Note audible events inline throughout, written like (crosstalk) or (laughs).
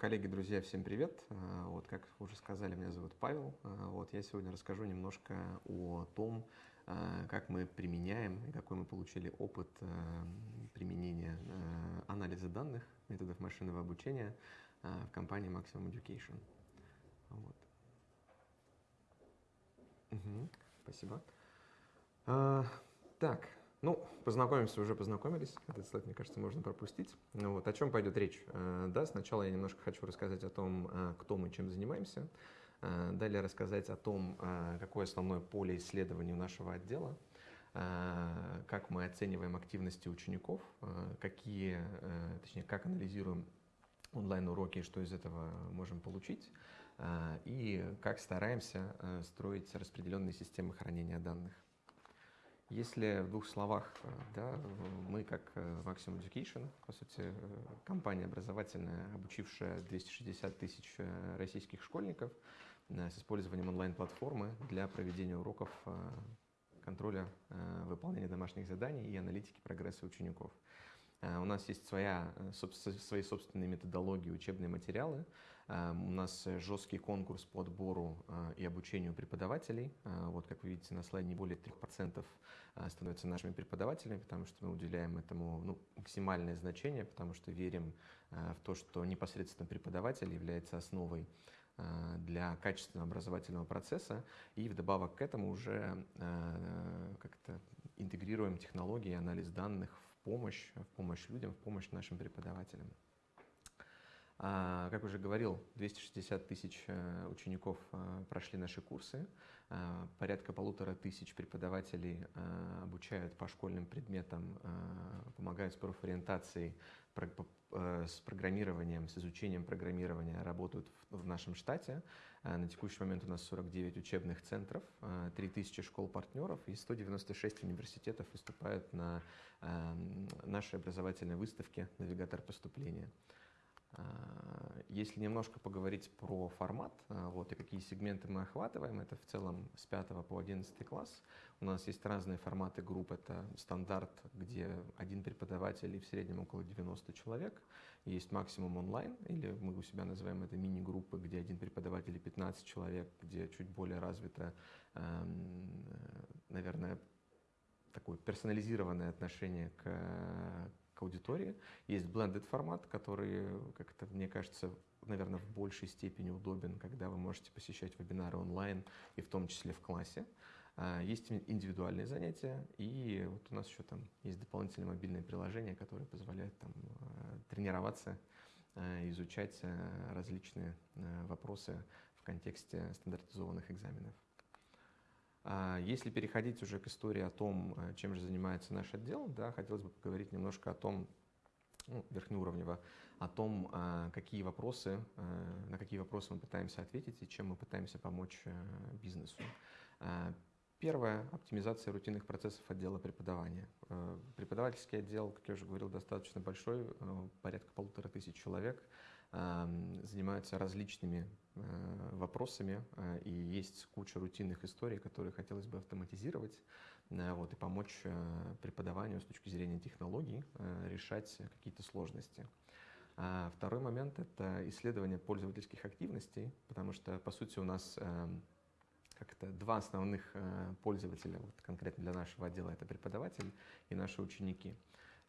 Коллеги, друзья, всем привет. А, вот, как уже сказали, меня зовут Павел. А, вот, я сегодня расскажу немножко о том, а, как мы применяем и какой мы получили опыт применения анализа данных, методов машинного обучения в компании Maximum Education. Вот. Угу, спасибо. Так, ну, познакомимся, уже познакомились. Этот слайд, мне кажется, можно пропустить. Ну, вот, о чем пойдет речь? Э, да, сначала я немножко хочу рассказать о том, э, кто мы, чем занимаемся. Э, далее рассказать о том, какое основное поле исследований нашего отдела, как мы оцениваем активности учеников, какие, точнее, как анализируем онлайн-уроки, что из этого можем получить, и как стараемся строить распределенные системы хранения данных. Если в двух словах, э, да, мы как э, Maximum Education, по сути, э, компания образовательная, обучившая 260 тысяч российских школьников с использованием онлайн-платформы для проведения уроков контроля выполнения домашних заданий и аналитики прогресса учеников. У нас есть своя, свои собственные методологии, учебные материалы, у нас жесткий конкурс по отбору э, и обучению преподавателей. Э, вот, как вы видите на слайде, не более 3% э, становятся нашими преподавателями, потому что мы уделяем этому ну, максимальное значение, потому что верим в то, что непосредственно преподаватель является основой для качественного образовательного процесса. И вдобавок к этому уже как-то интегрируем технологии, анализ данных в помощь, в помощь людям, в помощь нашим преподавателям. А, как уже говорил, 260 тысяч э, учеников э, прошли наши курсы, а, порядка полутора тысяч преподавателей э, обучают по школьным предметам, помогают с профориентацией, с программированием, с изучением программирования, работают в нашем штате. На текущий момент у нас 49 учебных центров, 3000 школ-партнеров и 196 университетов выступают на нашей образовательной выставке «Навигатор поступления». А, если немножко поговорить про формат, а, вот, и какие сегменты мы охватываем, это в целом с 5 по 11 класс. У нас есть разные форматы групп. Это стандарт, где один преподаватель и в среднем около 90 человек. Есть максимум онлайн, или мы у себя называем это мини-группы, где один преподаватель и 15 человек, где чуть более развито, наверное, такое персонализированное отношение к аудитории. Есть blended формат, который, как это мне кажется, наверное, в большей степени удобен, когда вы можете посещать вебинары онлайн и в том числе в классе. А, есть индивидуальные занятия, и вот у нас еще там есть дополнительные мобильные приложения, которые позволяют там э, тренироваться, э, изучать э, различные вопросы в контексте стандартизованных экзаменов. А если переходить уже к истории о том, э, чем же занимается наш отдел, да, хотелось бы поговорить немножко о том, ну, верхнеуровнево, о том, а, какие вопросы, э, на какие вопросы мы пытаемся ответить и чем мы пытаемся помочь э, бизнесу. А, первое – оптимизация рутинных процессов отдела преподавания. Преподавательский отдел, как я уже говорил, достаточно большой, порядка полутора тысяч человек – занимаются различными э, вопросами, э, и есть куча рутинных историй, которые хотелось бы автоматизировать э, вот, и помочь преподаванию с точки зрения технологий решать какие-то сложности. А второй момент – это исследование пользовательских активностей, потому что, по сути, у нас как-то два основных пользователя, вот конкретно для нашего отдела, это преподаватель и наши ученики.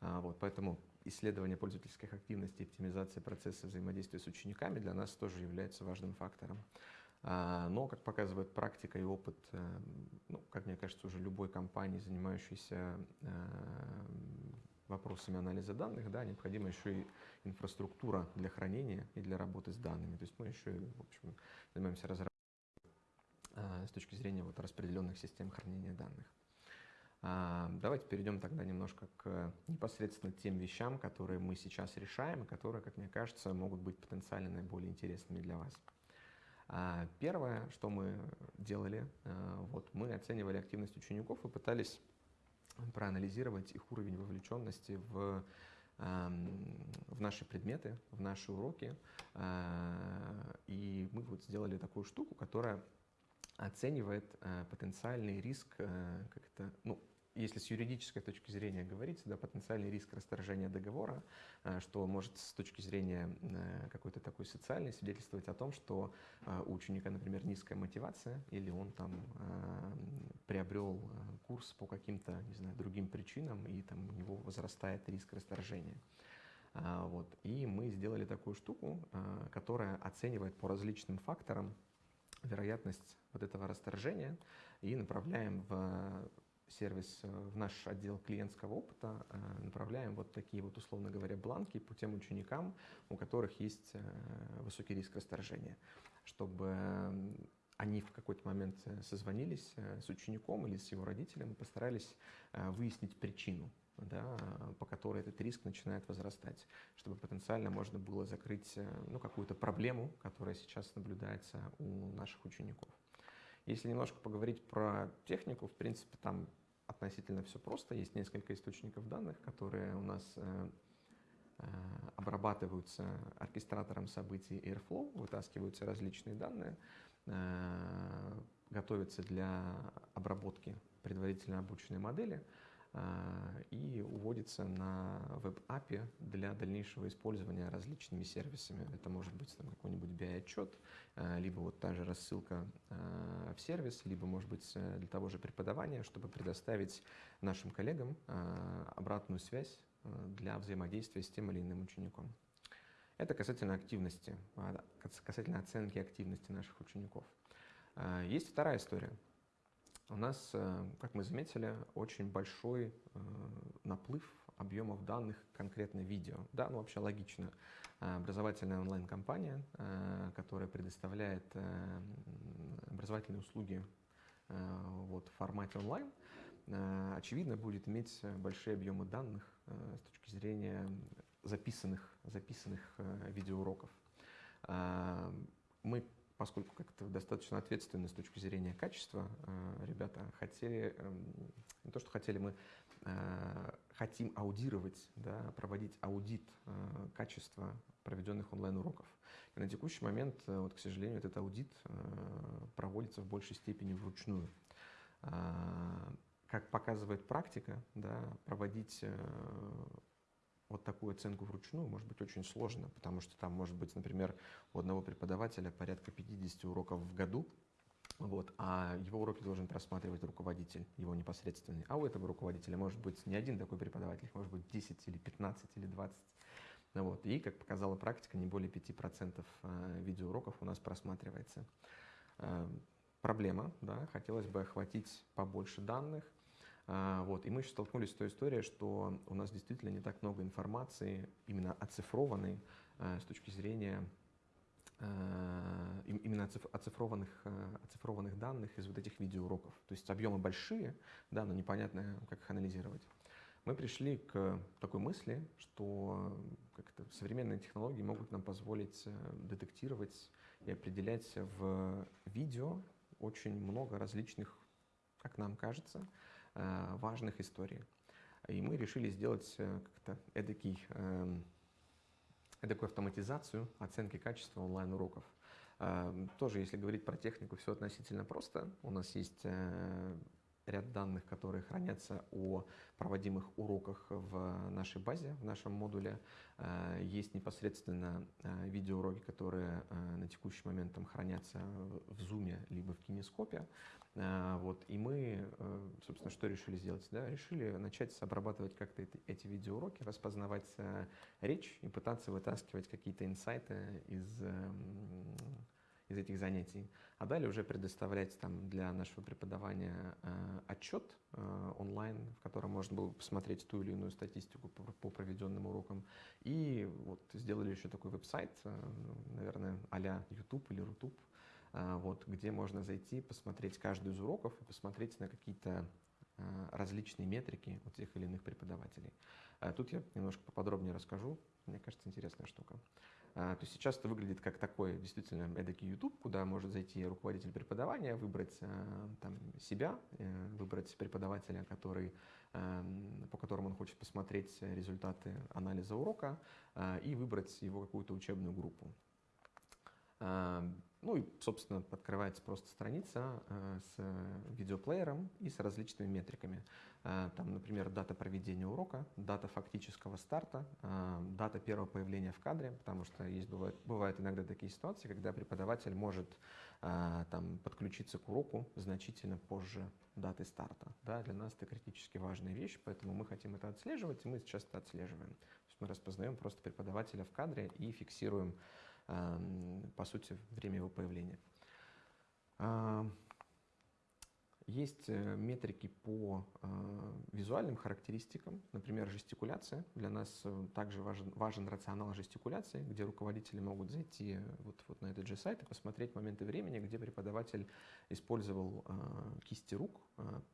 А, вот, поэтому исследование пользовательских активностей, оптимизация процесса взаимодействия с учениками для нас тоже является важным фактором. А, но, как показывает практика и опыт, э, ну, как мне кажется, уже любой компании, занимающейся э, вопросами анализа данных, да, необходима еще и инфраструктура для хранения и для работы с данными. То есть мы еще, в общем, занимаемся разработкой э, с точки зрения вот распределенных систем хранения данных. А, давайте перейдем тогда немножко к непосредственно тем вещам, которые мы сейчас решаем, и которые, как мне кажется, могут быть потенциально наиболее интересными для вас. А, первое, что мы делали, а, вот мы оценивали активность учеников и пытались проанализировать их уровень вовлеченности в, в наши предметы, в наши уроки. И мы вот сделали такую штуку, которая оценивает потенциальный риск как-то, ну, если с юридической точки зрения говорить, да, потенциальный риск расторжения договора, э, что может с точки зрения э, какой-то такой социальной свидетельствовать о том, что э, у ученика, например, низкая мотивация, или он там приобрел курс по каким-то, не знаю, другим причинам, и там у него возрастает риск расторжения. А, вот. И мы сделали такую штуку, которая оценивает по различным факторам вероятность вот этого расторжения и направляем в сервис, э, в наш отдел клиентского опыта э, направляем вот такие вот, условно говоря, бланки по тем ученикам, у которых есть э, высокий риск расторжения, чтобы они в какой-то момент созвонились с учеником или с его родителем и постарались выяснить причину, да, по которой этот риск начинает возрастать, чтобы потенциально можно было закрыть ну, какую-то проблему, которая сейчас наблюдается у наших учеников. Если немножко поговорить про технику, в принципе, там относительно все просто. Есть несколько источников данных, которые у нас э, э, обрабатываются оркестратором событий Airflow, вытаскиваются различные данные, э, готовятся для обработки предварительно обученной модели – и уводится на веб-апе для дальнейшего использования различными сервисами. Это может быть там, какой-нибудь BI-отчет, а, либо вот та же рассылка а, в сервис, либо, может быть, э, для того же преподавания, чтобы предоставить нашим коллегам обратную связь для взаимодействия с тем или иным учеником. Это касательно активности, касательно оценки активности наших учеников. Есть вторая история – у нас, э, как мы заметили, очень большой э, наплыв объемов данных, конкретно видео. Да, ну вообще логично. Э, образовательная онлайн-компания, которая предоставляет образовательные услуги вот, в формате онлайн, очевидно, будет иметь большие объемы данных с точки зрения записанных, записанных видеоуроков. Мы поскольку как-то достаточно ответственно с точки зрения качества, э, ребята хотели, эм, не то что хотели, мы э, хотим аудировать, да, проводить аудит э, качества проведенных онлайн-уроков. И на текущий момент, вот, к сожалению, этот аудит проводится в большей степени вручную. Как показывает практика, да, проводить вот такую оценку вручную может быть очень сложно, потому что там может быть, например, у одного преподавателя порядка 50 уроков в году, вот, а его уроки должен просматривать руководитель, его непосредственный. А у этого руководителя может быть не один такой преподаватель, может быть 10 или 15 или 20. Вот. И, как показала практика, не более 5% э, видеоуроков у нас просматривается. Э, проблема, да, хотелось бы охватить побольше данных, вот. И мы еще столкнулись с той историей, что у нас действительно не так много информации, именно оцифрованной а, с точки зрения а, именно оцифрованных, оцифрованных данных из вот этих видеоуроков. То есть объемы большие, да, но непонятно, как их анализировать. Мы пришли к такой мысли, что как-то современные технологии могут нам позволить детектировать и определять в видео очень много различных, как нам кажется, Э, важных историй. И мы решили сделать э, как-то эдакий, эм, эдакую автоматизацию оценки качества онлайн-уроков. Эм, тоже, если говорить про технику, все относительно просто. У нас есть э, ряд данных, которые хранятся о проводимых уроках в нашей базе, в нашем модуле. Э, есть непосредственно э, видеоуроки, которые э, на текущий момент там хранятся в Zoom либо в кинескопе. Вот. И мы, собственно, что решили сделать? Да? Решили начать обрабатывать как-то эти видеоуроки, распознавать речь и пытаться вытаскивать какие-то инсайты из из этих занятий, а далее уже предоставлять там для нашего преподавания э, отчет э, онлайн, в котором можно было посмотреть ту или иную статистику по, по проведенным урокам. И вот сделали еще такой веб-сайт, э, наверное, а-ля YouTube или Рутуб, э, вот, где можно зайти, посмотреть каждый из уроков и посмотреть на какие-то различные метрики у тех или иных преподавателей. Э, тут я немножко поподробнее расскажу, мне кажется, интересная штука. А, то есть сейчас это выглядит как такой действительно эдакий YouTube, куда может зайти руководитель преподавания, выбрать а, там, себя, э, выбрать преподавателя, который, по которому он хочет посмотреть результаты анализа урока а, и выбрать его какую-то учебную группу. Ну и, собственно, открывается просто страница э, с видеоплеером и с различными метриками. Э, там, например, дата проведения урока, дата фактического старта, э, дата первого появления в кадре, потому что есть, бывают, бывают иногда такие ситуации, когда преподаватель может там, подключиться к уроку значительно позже даты старта. Да, для нас это критически важная вещь, поэтому мы хотим это отслеживать, и мы сейчас это отслеживаем. То есть мы распознаем просто преподавателя в кадре и фиксируем по сути, время его появления. Есть э, метрики по э, визуальным характеристикам, например, жестикуляция. Для нас э, также важен, важен рационал жестикуляции, где руководители могут зайти вот, вот на этот же сайт и посмотреть моменты времени, где преподаватель использовал кисти рук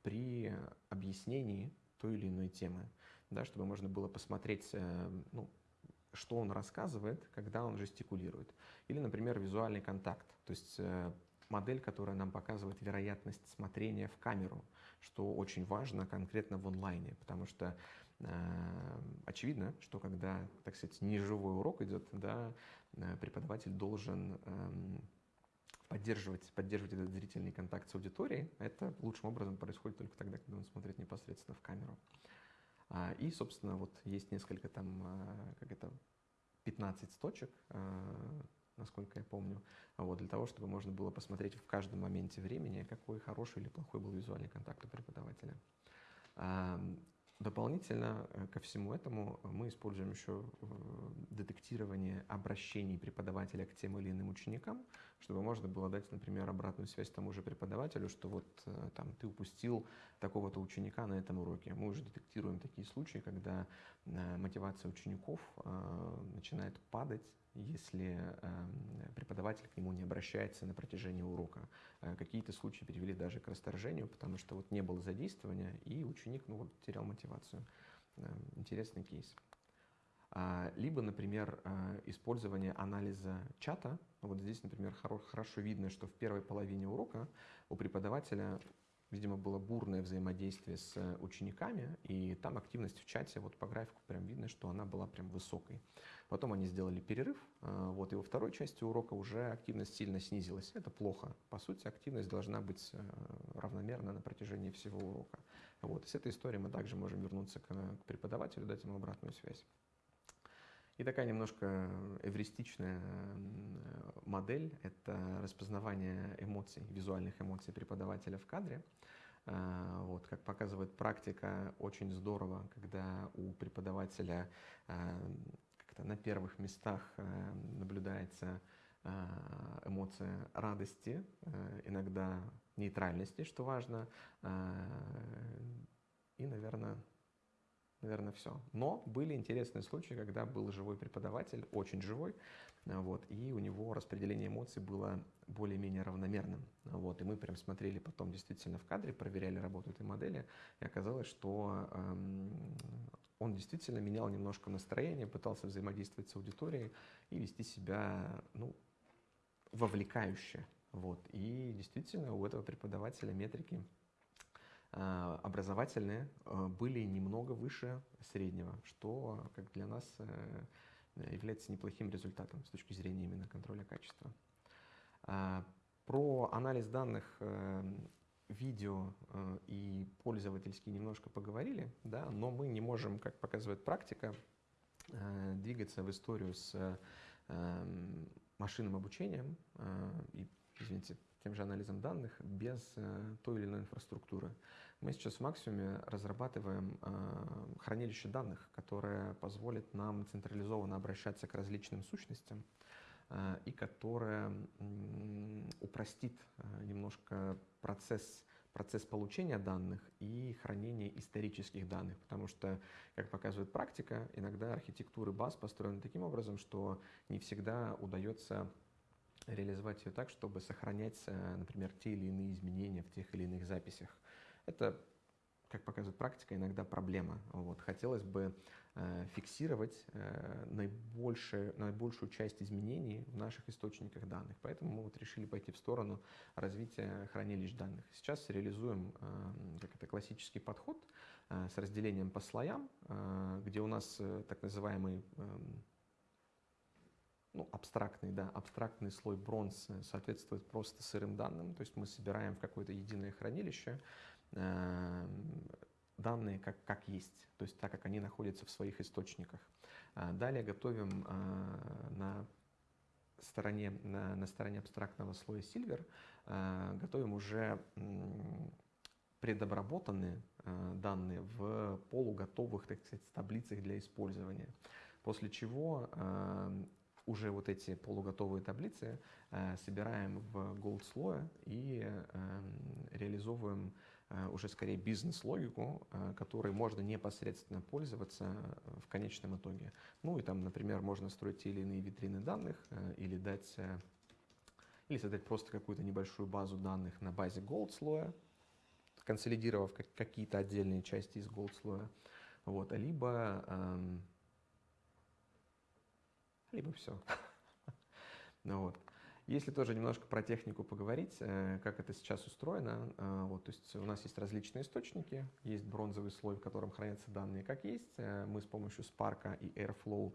при объяснении той или иной темы, да, чтобы можно было посмотреть ну, что он рассказывает, когда он жестикулирует. Или, например, визуальный контакт, то есть э, модель, которая нам показывает вероятность смотрения в камеру, что очень важно конкретно в онлайне, потому что э, очевидно, что когда, так сказать, неживой урок идет, да, э, преподаватель должен э, поддерживать, поддерживать этот зрительный контакт с аудиторией. Это лучшим образом происходит только тогда, когда он смотрит непосредственно в камеру. А, и, собственно, вот есть несколько там, а, как это, 15 точек, а, насколько я помню, вот, для того, чтобы можно было посмотреть в каждом моменте времени, какой хороший или плохой был визуальный контакт у преподавателя. Дополнительно э, ко всему этому мы используем еще э, детектирование обращений преподавателя к тем или иным ученикам, чтобы можно было дать, например, обратную связь тому же преподавателю, что вот э, там ты упустил такого-то ученика на этом уроке. Мы уже детектируем такие случаи, когда мотивация учеников начинает падать если эм, преподаватель к нему не обращается на протяжении урока. Э, какие-то случаи привели даже к расторжению, потому что вот не было задействования, и ученик ну, вот, терял мотивацию. Эм, интересный кейс. А, либо, например, э, использование анализа чата. Вот здесь, например, хорошо видно, что в первой половине урока у преподавателя видимо, было бурное взаимодействие с учениками, и там активность в чате, вот по графику прям видно, что она была прям высокой. Потом они сделали перерыв, а, вот, и во второй части урока уже активность сильно снизилась. Это плохо. По сути, активность должна быть э, равномерна на протяжении всего урока. Вот, и с этой историей мы также можем вернуться к, к преподавателю, дать ему обратную связь. И такая немножко эвристичная модель – это распознавание эмоций, визуальных эмоций преподавателя в кадре. А, вот, как показывает практика, очень здорово, когда у преподавателя а, как-то на первых местах а, наблюдается эмоция радости, иногда нейтральности, что важно, и, наверное, наверное, все. Но были интересные случаи, когда был живой преподаватель, очень живой, вот, и у него распределение эмоций было более-менее равномерным. Вот, и мы прям смотрели потом действительно в кадре, проверяли работу этой модели, и оказалось, что эм, он действительно менял немножко настроение, пытался взаимодействовать с аудиторией и вести себя ну, вовлекающе. Вот. И действительно у этого преподавателя метрики образовательные э, были немного выше среднего, что как для нас э, является неплохим результатом с точки зрения именно контроля качества. Про анализ данных видео и пользовательские немножко поговорили, да, но мы не можем, как показывает практика, двигаться в историю с машинным обучением и, извините, тем же анализом данных без э, той или иной инфраструктуры. Мы сейчас в максимуме разрабатываем э, хранилище данных, которое позволит нам централизованно обращаться к различным сущностям э, и которое упростит немножко процесс процесс получения данных и хранения исторических данных, потому что, как показывает практика, иногда архитектуры баз построены таким образом, что не всегда удается реализовать ее так, чтобы сохранять, э, например, те или иные изменения в тех или иных записях. Это, как показывает практика, иногда проблема. Вот. Хотелось бы э, фиксировать э, наибольшую, наибольшую часть изменений в наших источниках данных. Поэтому мы вот решили пойти в сторону развития хранилищ данных. Сейчас реализуем э, как это, классический подход э, с разделением по слоям, э, где у нас э, так называемый э, ну, абстрактный, да, абстрактный слой бронз соответствует просто сырым данным, то есть мы собираем в какое-то единое хранилище э, данные как, как есть, то есть так, как они находятся в своих источниках. А далее готовим э, на стороне, на, на стороне абстрактного слоя Silver, э, готовим уже предобработанные э, данные в полуготовых, так сказать, таблицах для использования. После чего э, уже вот эти полуготовые таблицы э, собираем в gold слое и реализовываем уже скорее бизнес-логику, которой можно непосредственно пользоваться в конечном итоге. Ну и там, например, можно строить те или иные витрины данных или дать или создать просто какую-то небольшую базу данных на базе gold слоя, консолидировав какие-то отдельные части из gold слоя, вот, либо, эм, либо все. (laughs) ну, вот. Если тоже немножко про технику поговорить, э, как это сейчас устроено, э, вот, то есть у нас есть различные источники, есть бронзовый слой, в котором хранятся данные как есть. Э, мы с помощью Spark и Airflow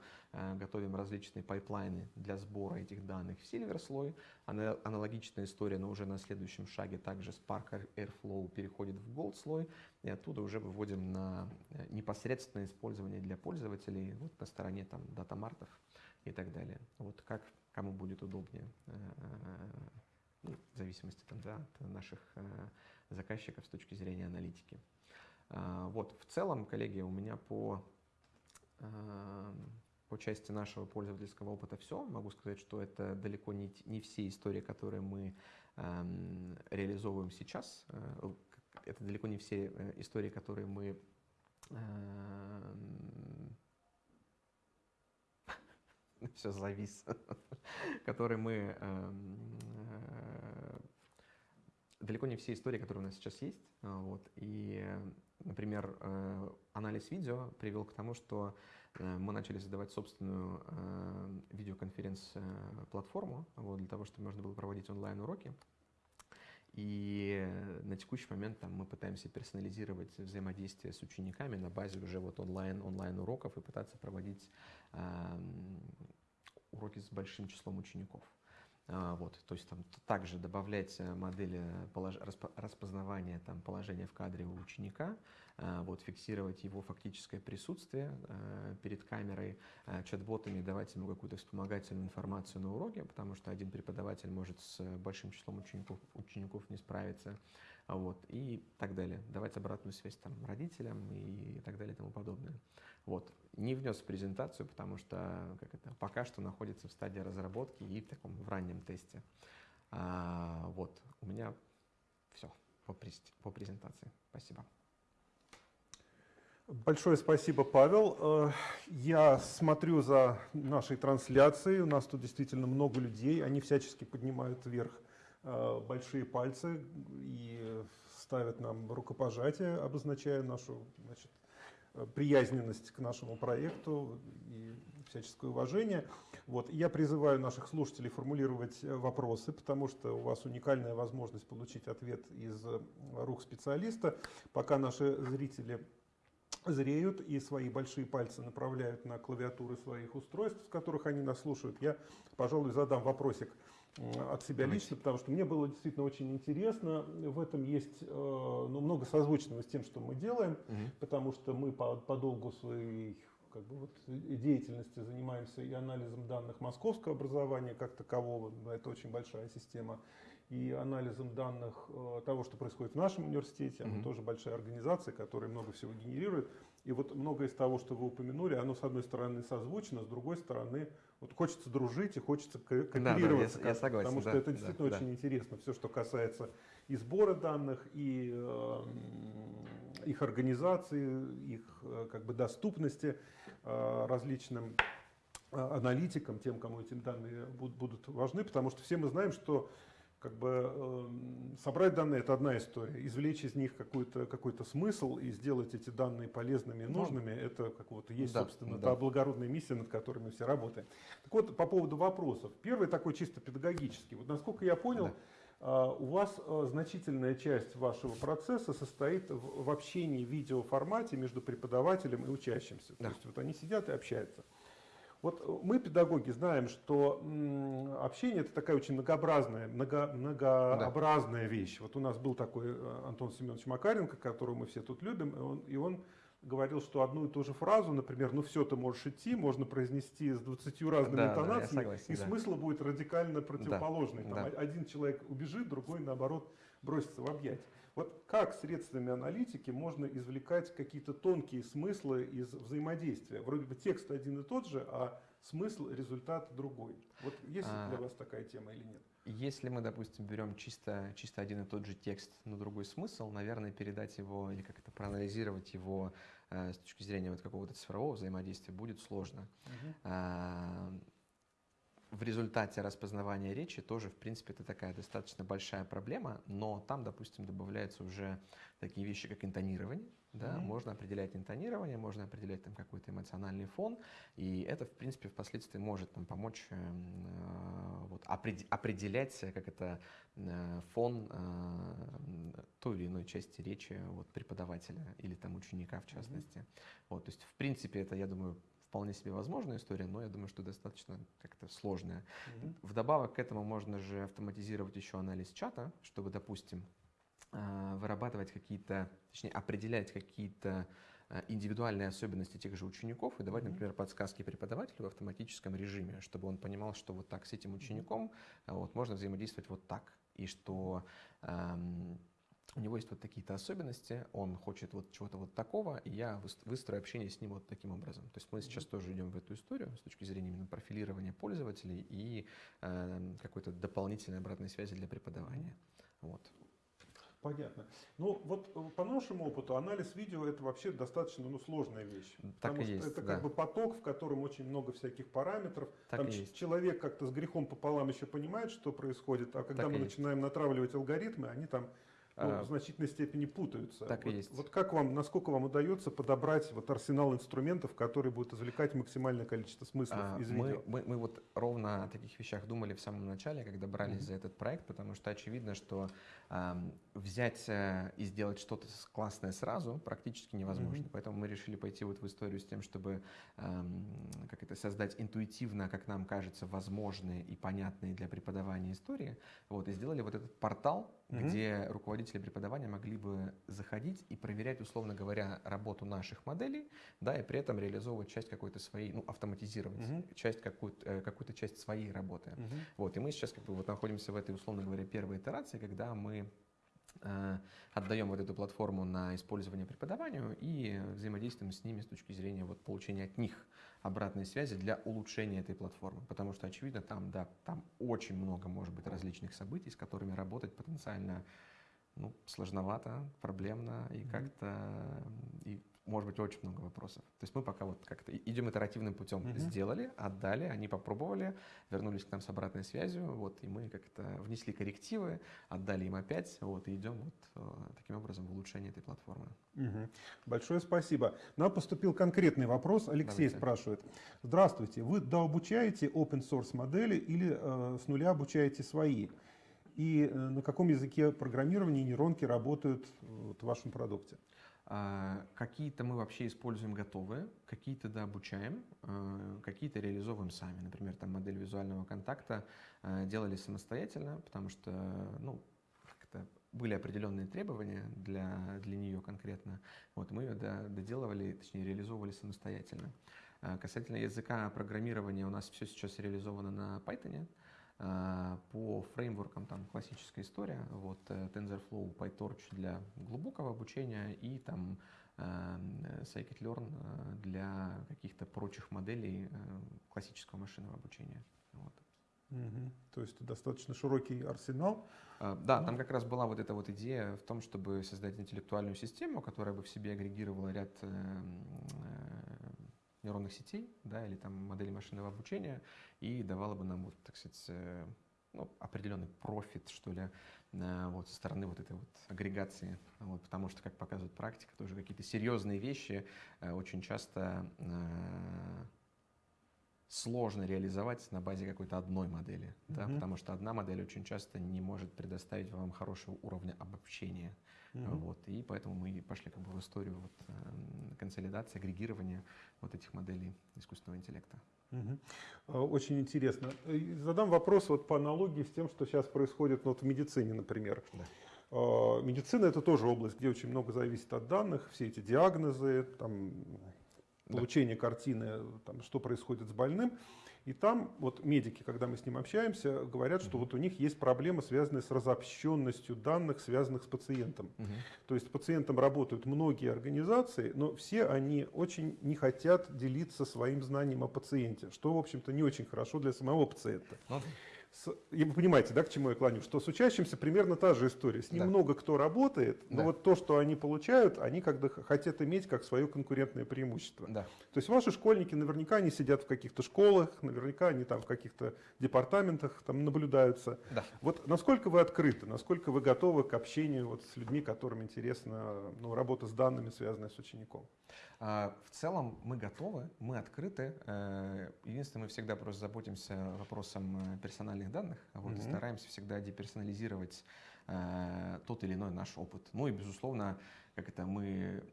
готовим различные пайплайны для сбора этих данных в Silver слой. Аналогичная история, но уже на следующем шаге также Spark Airflow переходит в Gold слой, и оттуда уже выводим на непосредственное использование для пользователей вот на стороне там датамартов и так далее. Вот как кому будет удобнее, э, ну, в зависимости там, да, от наших э, заказчиков с точки зрения аналитики. А, вот, в целом, коллеги, у меня по, э, по части нашего пользовательского опыта все. Могу сказать, что это далеко не, не все истории, которые мы эм, реализовываем сейчас. Это далеко не все истории, которые мы эм, (laughs) все завис, (laughs) который мы... Эм, э, далеко не все истории, которые у нас сейчас есть. А, вот, и, например, э, анализ видео привел к тому, что э, мы начали создавать собственную видеоконференц-платформу вот, для того, чтобы можно было проводить онлайн-уроки. И на текущий момент там, мы пытаемся персонализировать взаимодействие с учениками на базе уже вот онлайн, онлайн уроков и пытаться проводить э, уроки с большим числом учеников. А, вот, то есть там также добавлять э, модели полож... распознавания там, положения в кадре у ученика, а, вот, фиксировать его фактическое присутствие э, перед камерой, э, чат-ботами давать ему какую-то вспомогательную информацию на уроке, потому что один преподаватель может с большим числом учеников, учеников не справиться, вот, и так далее. Давать обратную связь там, родителям и так далее и тому подобное. Вот. Не внес в презентацию, потому что как это, пока что находится в стадии разработки и в таком в раннем тесте. А, вот, у меня все по, по презентации. Спасибо. Большое спасибо, Павел. Э, я смотрю за нашей трансляцией. У нас тут действительно много людей. Они всячески поднимают вверх большие пальцы и ставят нам рукопожатие, обозначая нашу значит, приязненность к нашему проекту и всяческое уважение. Вот. Я призываю наших слушателей формулировать вопросы, потому что у вас уникальная возможность получить ответ из рук специалиста. Пока наши зрители зреют и свои большие пальцы направляют на клавиатуры своих устройств, с которых они нас слушают, я, пожалуй, задам вопросик от себя лично, потому что мне было действительно очень интересно. В этом есть э, ну, много созвучного с тем, что мы делаем, угу. потому что мы по, по долгу своей как бы вот деятельности занимаемся и анализом данных московского образования как такового, это очень большая система, и анализом данных э, того, что происходит в нашем университете, она mm тоже большая организация, которая много всего генерирует. И вот многое из того, что вы упомянули, оно с одной стороны созвучно, с другой стороны вот хочется дружить и хочется кооперироваться. Да, да, я, я согласен. Потому что да, это действительно да, очень да. интересно, все, что касается и сбора данных, и э, их организации, их э, как бы доступности э, различным э, аналитикам, тем, кому эти данные будут, будут важны, потому что все мы знаем, что как бы э, собрать данные это одна история, извлечь из них какой-то какой смысл и сделать эти данные полезными и ну, нужными, ну, это как вот есть, да, собственно, да. та благородная миссия, над которой мы все работаем. Так вот, по поводу вопросов. Первый такой чисто педагогический. Вот насколько я понял, да. э, у вас э, значительная часть вашего процесса состоит в, в общении в видеоформате между преподавателем и учащимся. Да. То есть вот они сидят и общаются. Вот мы, педагоги, знаем, что общение это такая очень многообразная, много, многообразная да. вещь. Вот у нас был такой э, Антон Семенович Макаренко, которого мы все тут любим, и он, и он говорил, что одну и ту же фразу, например, ну все, ты можешь идти, можно произнести с 20 разными да, интонациями, да, согласен, и да. смысл будет радикально противоположный. Да, Там да. Один человек убежит, другой, наоборот, бросится в объятия. Вот как средствами аналитики можно извлекать какие-то тонкие смыслы из взаимодействия? Вроде бы текст один и тот же, а смысл, результат другой. Вот есть а, для вас такая тема или нет? Если мы, допустим, берем чисто, чисто один и тот же текст, но другой смысл, наверное, передать его или как-то проанализировать его э, с точки зрения вот какого-то цифрового взаимодействия будет сложно. Угу. А, в результате распознавания речи тоже, в принципе, это такая достаточно большая проблема, но там, допустим, добавляются уже такие вещи, как интонирование. Да, mm-hmm. Можно определять интонирование, можно определять там какой-то эмоциональный фон, и это, в принципе, впоследствии может нам помочь э, вот, определять, как это э, фон э, той или иной части речи вот, преподавателя или там ученика в частности. Mm-hmm. Вот, то есть, в принципе, это, я думаю, вполне себе возможная история, но я думаю, что достаточно как-то сложная. Mm-hmm. Вдобавок к этому можно же автоматизировать еще анализ чата, чтобы, допустим, а, вырабатывать какие-то, точнее, определять какие-то а, индивидуальные особенности тех же учеников и давать, например, подсказки преподавателю в автоматическом режиме, чтобы он понимал, что вот так с этим учеником а, вот, можно взаимодействовать вот так, и что эм, у него есть вот такие-то особенности, он хочет вот чего-то вот такого, и я выстрою общение с ним вот таким образом. То есть мы сейчас тоже идем в эту историю с точки зрения именно профилирования пользователей и э, какой-то дополнительной обратной связи для преподавания. Вот. Понятно. Ну вот э, по нашему опыту анализ видео это вообще достаточно ну, сложная вещь. Так потому и что есть, это да. как бы поток, в котором очень много всяких параметров. Так Там есть. человек как-то с грехом пополам еще понимает, что происходит, а когда так мы начинаем есть. натравливать алгоритмы, они там ну, а, в значительной степени путаются. Так вот, и есть. Вот как вам, насколько вам удается подобрать вот арсенал инструментов, которые будут извлекать максимальное количество смыслов а, из мы, видео? Мы, мы вот ровно о таких вещах думали в самом начале, когда брались mm-hmm. за этот проект, потому что очевидно, что э, взять э, и сделать что-то классное сразу практически невозможно. Mm-hmm. Поэтому мы решили пойти вот в историю с тем, чтобы э, как это создать интуитивно, как нам кажется, возможные и понятные для преподавания истории. Вот, и сделали вот этот портал, mm-hmm. где руководители преподавания могли бы заходить и проверять, условно говоря, работу наших моделей, да, и при этом реализовывать часть какой-то своей, ну, автоматизировать mm-hmm. часть какую-то, э, какую-то часть своей работы. Mm-hmm. Вот, и мы сейчас как бы вот находимся в этой, условно говоря, первой итерации, когда мы э, отдаем вот эту платформу на использование преподаванию и взаимодействуем с ними с точки зрения вот получения от них обратной связи для улучшения этой платформы. Потому что, очевидно, там, да, там очень много может быть различных событий, с которыми работать потенциально ну, сложновато, проблемно и как-то и может быть очень много вопросов. То есть мы пока вот как-то идем итеративным путем. Mm-hmm. Сделали, отдали, они попробовали, вернулись к нам с обратной связью, вот, и мы как-то внесли коррективы, отдали им опять, вот, и идем вот э, таким образом в улучшение этой платформы. Угу. Большое спасибо. Нам поступил конкретный вопрос. Алексей Давайте. спрашивает. Здравствуйте, вы дообучаете open source модели или э, с нуля обучаете свои? И э, на каком языке программирования нейронки работают вот, в вашем продукте? А, какие-то мы вообще используем готовые, какие-то да, обучаем, а, какие-то реализовываем сами. Например, там модель визуального контакта а, делали самостоятельно, потому что ну, были определенные требования для, для нее конкретно. Вот, мы ее доделывали, точнее реализовывали самостоятельно. Касательно языка программирования, у нас все сейчас реализовано на Python. А, по фреймворкам там классическая история, вот э, TensorFlow, PyTorch для глубокого обучения и там э, Scikit-learn э, для каких-то прочих моделей классического машинного обучения. Вот. Угу. То есть достаточно широкий арсенал. А, да, ну. там как раз была вот эта вот идея в том, чтобы создать интеллектуальную систему, которая бы в себе агрегировала ряд нейронных сетей, да, или там модели машинного обучения, и давала бы нам, вот, так сказать, э, ну, определенный профит, что ли, вот, со стороны вот этой вот агрегации. Вот, потому что, как показывает практика, тоже какие-то серьезные вещи э, очень часто э, сложно реализовать на базе какой-то одной модели, да, Мгм. потому что одна модель очень часто не может предоставить вам хорошего уровня обобщения. Мгм. Вот, и поэтому мы пошли как бы в историю вот, эм, консолидации, агрегирования вот этих моделей искусственного интеллекта. А, Очень интересно. И Задам вопрос вот по аналогии с тем, что сейчас происходит ну, вот в медицине, например. Да. А, Медицина это тоже область, где очень много зависит от данных, все эти диагнозы, там, Да. получение картины, там, что происходит с больным. И там вот медики, когда мы с ним общаемся, говорят, что вот у них есть проблемы, связанные с разобщенностью данных, связанных с пациентом. Мгм. То есть с пациентом работают многие организации, но все они очень не хотят делиться своим знанием о пациенте, что, в общем-то, не очень хорошо для самого пациента. Ну, С- и вы понимаете, да, к чему я клоню? Что с учащимся примерно та же история. С ним Да. много кто работает, но Да. вот то, что они получают, они когда х- хотят иметь как свое конкурентное преимущество. да. То есть ваши школьники наверняка они сидят в каких-то школах, наверняка они там в каких-то департаментах там наблюдаются. Да. Вот насколько вы открыты, насколько вы готовы к общению вот с людьми, которым интересна ну, работа с данными, связанная с учеником? А, В целом мы готовы, мы открыты. Э, Единственное, мы всегда просто заботимся вопросом э, персональных данных, а вот, и Мгм. стараемся всегда деперсонализировать э, тот или иной наш опыт. Ну и, безусловно, как это мы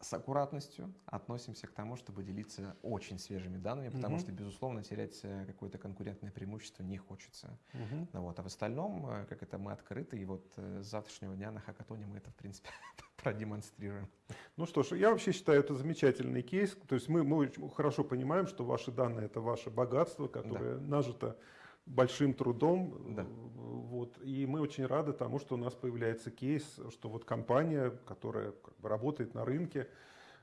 с аккуратностью относимся к тому, чтобы делиться очень свежими данными, потому Мгм. что, безусловно, терять какое-то конкурентное преимущество не хочется. Ну Вот. А в остальном, как это, мы открыты, и вот с завтрашнего дня на хакатоне мы это, в принципе, (laughs) продемонстрируем. Ну что ж, я вообще считаю это замечательный кейс. То есть мы, мы хорошо понимаем, что ваши данные это ваше богатство, которое нажито большим трудом. Да. Вот. И мы очень рады тому, что у нас появляется кейс, что вот компания, которая как бы работает на рынке,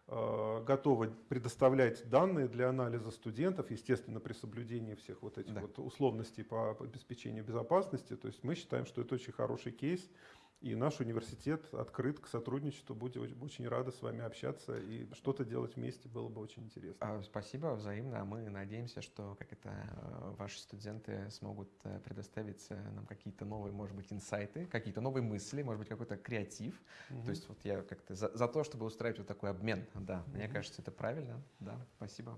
э, готова предоставлять данные для анализа студентов, естественно, при соблюдении всех вот этих Да. вот условностей по обеспечению безопасности. То есть мы считаем, что это очень хороший кейс. И наш университет открыт к сотрудничеству. Будем очень- рады с вами общаться и что-то делать вместе было бы очень интересно. А, Спасибо, взаимно. Мы надеемся, что как это э, ваши студенты смогут э, предоставить э, нам какие-то новые, может быть, инсайты, какие-то новые мысли, может быть, какой-то креатив. Мгм. То есть вот я как-то за, за то, чтобы устраивать вот такой обмен. Да, мне Мгм. кажется, это правильно. Да, спасибо.